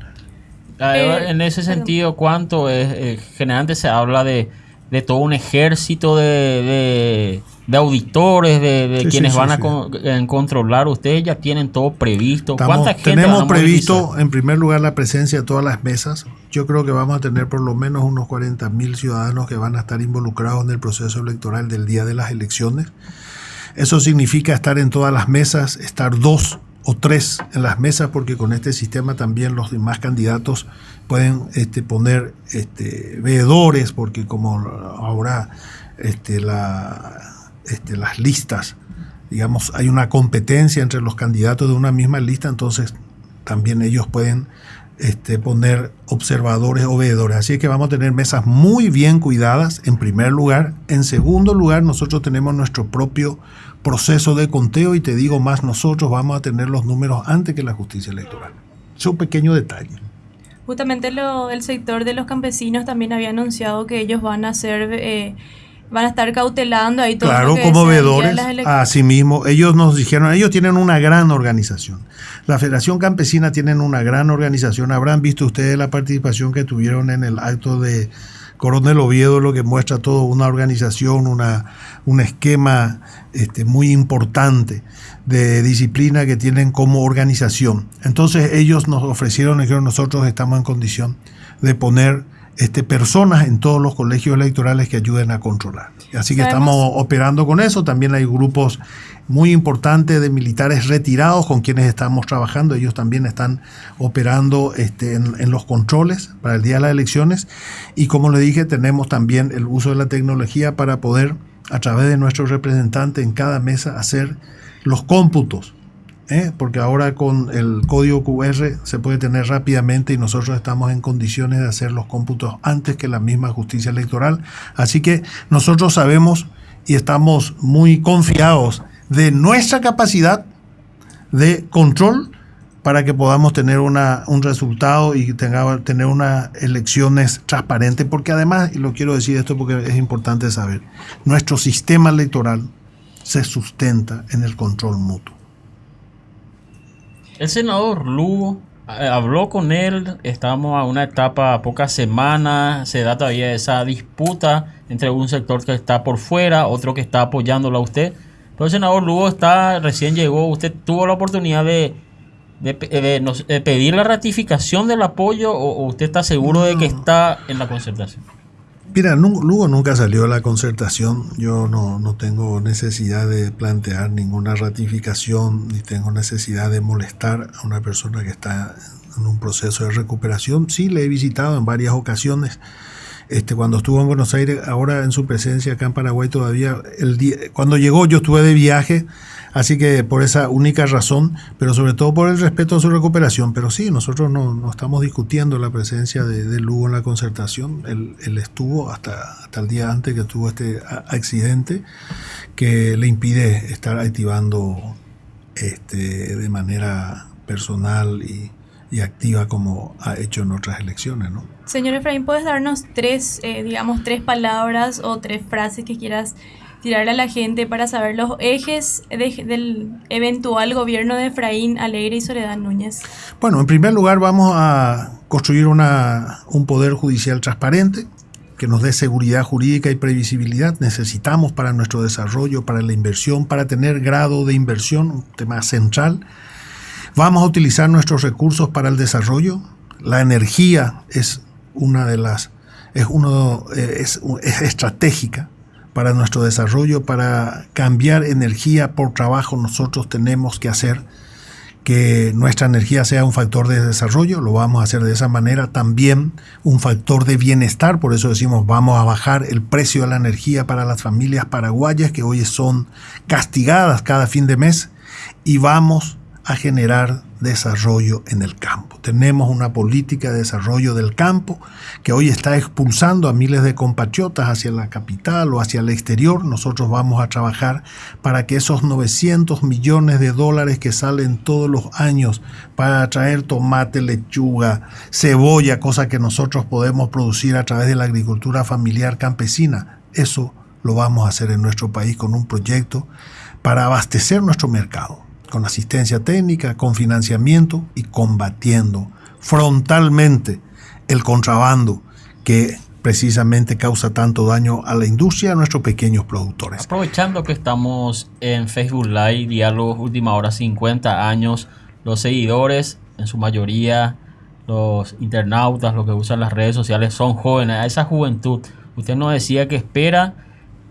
Eh, en ese sentido, ¿cuánto es? Eh, generalmente se habla de de todo un ejército de, de, auditores, de, quienes van a controlar. Ustedes ya tienen todo previsto. ¿Cuánta tenemos previsto, en primer lugar, la presencia de todas las mesas. Yo creo que vamos a tener por lo menos unos 40 mil ciudadanos que van a estar involucrados en el proceso electoral del día de las elecciones. Eso significa estar en todas las mesas, estar dos o tres en las mesas, porque con este sistema también los demás candidatos pueden este, poner este, veedores, porque como ahora este, la, este, las listas, digamos, hay una competencia entre los candidatos de una misma lista, entonces también ellos pueden este, poner observadores o veedores. Así que vamos a tener mesas muy bien cuidadas, en primer lugar. En segundo lugar, nosotros tenemos nuestro propio proceso de conteo y te digo más, nosotros vamos a tener los números antes que la justicia electoral. Es un pequeño detalle. Justamente lo, el sector de los campesinos también había anunciado que ellos van a hacer... Eh, van a estar cautelando ahí todo Claro, como veedores. Asimismo, ellos nos dijeron, ellos tienen una gran organización. La Federación Campesina tienen una gran organización. Habrán visto ustedes la participación que tuvieron en el acto de Coronel Oviedo, lo que muestra todo una organización, una, un esquema este, muy importante de disciplina que tienen como organización. Entonces ellos nos ofrecieron, que nosotros estamos en condición de poner este, personas en todos los colegios electorales que ayuden a controlar. Así que estamos operando con eso. También hay grupos muy importantes de militares retirados con quienes estamos trabajando. Ellos también están operando este, en, los controles para el día de las elecciones. Y como le dije, tenemos también el uso de la tecnología para poder, a través de nuestros representantes en cada mesa, hacer los cómputos ¿eh? porque ahora con el código QR se puede tener rápidamente y nosotros estamos en condiciones de hacer los cómputos antes que la misma justicia electoral. Así que nosotros sabemos y estamos muy confiados de nuestra capacidad de control para que podamos tener una, un resultado y tenga, tener unas elecciones transparentes, porque además, y lo quiero decir esto porque es importante saber, nuestro sistema electoral se sustenta en el control mutuo. El senador Lugo eh, habló con él, estamos a una etapa, pocas semanas, se da todavía esa disputa entre un sector que está por fuera, otro que está apoyándolo a usted. Pero senador Lugo está, recién llegó, usted tuvo la oportunidad de, de, pedir la ratificación del apoyo o, usted está seguro de que está en la concertación. Mira, Lugo nunca salió de la concertación. Yo no, no, tengo necesidad de plantear ninguna ratificación ni tengo necesidad de molestar a una persona que está en un proceso de recuperación. Sí, le he visitado en varias ocasiones. Este, cuando estuvo en Buenos Aires, ahora en su presencia acá en Paraguay todavía, el día, cuando llegó yo estuve de viaje Así que por esa única razón, pero sobre todo por el respeto a su recuperación. Pero sí, nosotros no, estamos discutiendo la presencia de, Lugo en la concertación. Él, estuvo hasta, hasta el día antes que tuvo este accidente que le impide estar activando este, de manera personal y, activa como ha hecho en otras elecciones, ¿no? Señor Efraín, ¿puedes darnos tres, eh, digamos, tres palabras o tres frases que quieras tirarle a la gente para saber los ejes del eventual gobierno de Efraín Alegre y Soledad Núñez? Bueno, en primer lugar vamos a construir una, un poder judicial transparente que nos dé seguridad jurídica y previsibilidad. Necesitamos para nuestro desarrollo, para la inversión, para tener grado de inversión, un tema central. Vamos a utilizar nuestros recursos para el desarrollo. La energía es una de las es uno eh, es estratégica para nuestro desarrollo, para cambiar energía por trabajo, nosotros tenemos que hacer que nuestra energía sea un factor de desarrollo, lo vamos a hacer de esa manera, también un factor de bienestar, por eso decimos vamos a bajar el precio de la energía para las familias paraguayas que hoy son castigadas cada fin de mes. Y vamos a generar desarrollo en el campo. Tenemos una política de desarrollo del campo que hoy está expulsando a miles de compatriotas hacia la capital o hacia el exterior. Nosotros vamos a trabajar para que esos 900 millones de dólares que salen todos los años para traer tomate, lechuga, cebolla, cosa que nosotros podemos producir a través de la agricultura familiar campesina, eso lo vamos a hacer en nuestro país con un proyecto para abastecer nuestro mercado con asistencia técnica, con financiamiento y combatiendo frontalmente el contrabando que precisamente causa tanto daño a la industria a nuestros pequeños productores. Aprovechando que estamos en Facebook Live, Diálogos Última Hora 50 años, los seguidores, en su mayoría los internautas, los que usan las redes sociales, son jóvenes. A esa juventud, usted nos decía que espera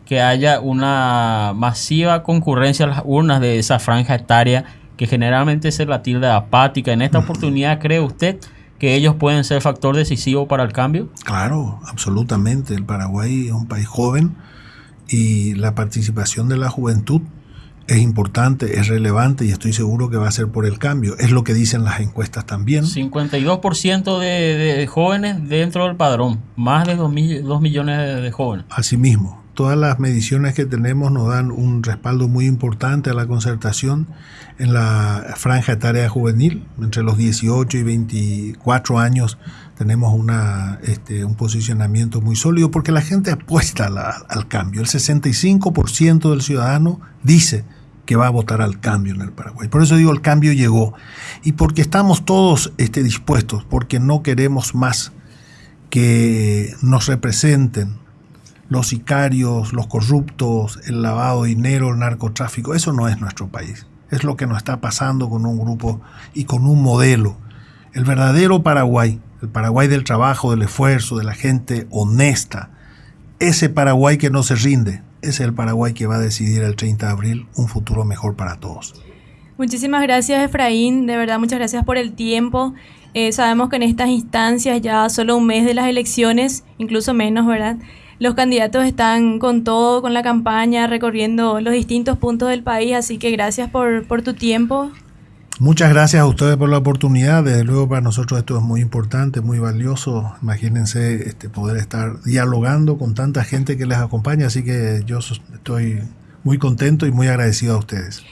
que haya una masiva concurrencia a las urnas de esa franja etaria que generalmente se la tilda apática. En esta oportunidad, ¿cree usted que ellos pueden ser factor decisivo para el cambio? Claro, absolutamente. El Paraguay es un país joven y la participación de la juventud es importante, es relevante y estoy seguro que va a ser por el cambio. Es lo que dicen las encuestas también. 52% de, de, jóvenes dentro del padrón, más de 2, millones de, de jóvenes. Asimismo, todas las mediciones que tenemos nos dan un respaldo muy importante a la concertación en la franja etaria juvenil, entre los 18 y 24 años tenemos una, este, un posicionamiento muy sólido porque la gente apuesta al cambio. El 65% del ciudadano dice que va a votar al cambio en el Paraguay. Por eso digo, el cambio llegó. Y porque estamos todos este, dispuestos, porque no queremos más que nos representen los sicarios, los corruptos, el lavado de dinero, el narcotráfico. Eso no es nuestro país. Es lo que nos está pasando con un grupo y con un modelo. El verdadero Paraguay, el Paraguay del trabajo, del esfuerzo, de la gente honesta, ese Paraguay que no se rinde, es el Paraguay que va a decidir el 30 de abril un futuro mejor para todos. Muchísimas gracias Efraín, de verdad muchas gracias por el tiempo. Eh, sabemos que en estas instancias ya solo un mes de las elecciones, incluso menos, ¿verdad? Los candidatos están con todo, con la campaña, recorriendo los distintos puntos del país, así que gracias por, por tu tiempo. Muchas gracias a ustedes por la oportunidad. Desde luego para nosotros esto es muy importante, muy valioso. Imagínense este, poder estar dialogando con tanta gente que les acompaña. Así que yo estoy muy contento y muy agradecido a ustedes.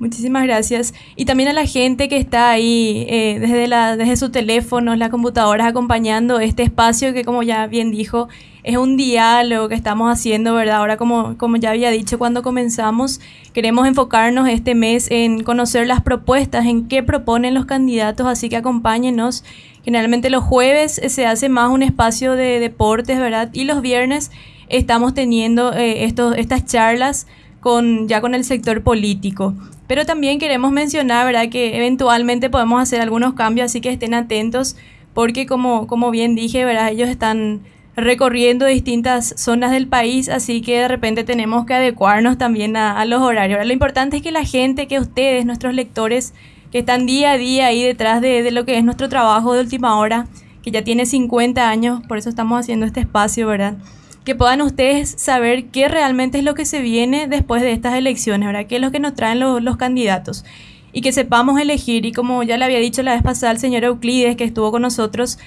Muchísimas gracias. Y también a la gente que está ahí eh, desde, la, desde su teléfono, las computadoras, acompañando este espacio que, como ya bien dijo, es un diálogo que estamos haciendo, ¿verdad? Ahora, como, como ya había dicho cuando comenzamos, queremos enfocarnos este mes en conocer las propuestas, en qué proponen los candidatos, así que acompáñenos. Generalmente los jueves se hace más un espacio de deportes, ¿verdad? Y los viernes estamos teniendo eh, estos, estas charlas con, ya con el sector político. Pero también queremos mencionar, ¿verdad?, que eventualmente podemos hacer algunos cambios, así que estén atentos, porque como, como bien dije, ¿verdad?, ellos están recorriendo distintas zonas del país, así que de repente tenemos que adecuarnos también a, los horarios. lo importante es que la gente, que ustedes, nuestros lectores, que están día a día ahí detrás de, de lo que es nuestro trabajo de última hora, que ya tiene 50 años, por eso estamos haciendo este espacio, ¿verdad? Que puedan ustedes saber qué realmente es lo que se viene después de estas elecciones, ¿verdad? ¿Qué es lo que nos traen los, candidatos? Y que sepamos elegir. Y como ya le había dicho la vez pasada el señor Euclides, que estuvo con nosotros,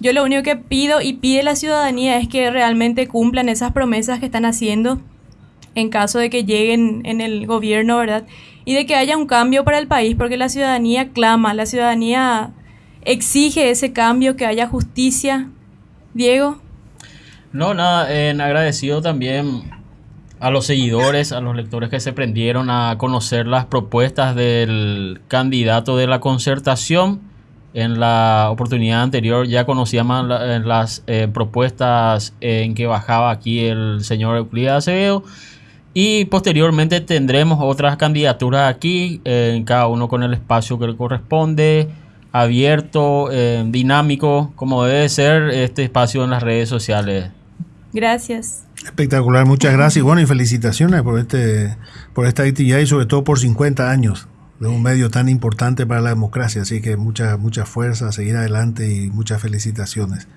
yo lo único que pido y pide la ciudadanía es que realmente cumplan esas promesas que están haciendo en caso de que lleguen en el gobierno, ¿verdad? Y de que haya un cambio para el país, porque la ciudadanía clama, la ciudadanía exige ese cambio, que haya justicia. Diego. No, nada, en agradecido también a los seguidores, a los lectores que se prendieron a conocer las propuestas del candidato de la concertación. En la oportunidad anterior ya conocíamos eh, las eh, propuestas en que bajaba aquí el señor Euclides Acevedo. Y posteriormente tendremos otras candidaturas aquí, en cada uno con el espacio que le corresponde, abierto, eh, dinámico, como debe ser este espacio en las redes sociales. Gracias. Espectacular, muchas gracias. Bueno, y felicitaciones por este por esta actividad y sobre todo por 50 años de un medio tan importante para la democracia. Así que mucha, mucha fuerza, seguir adelante y muchas felicitaciones.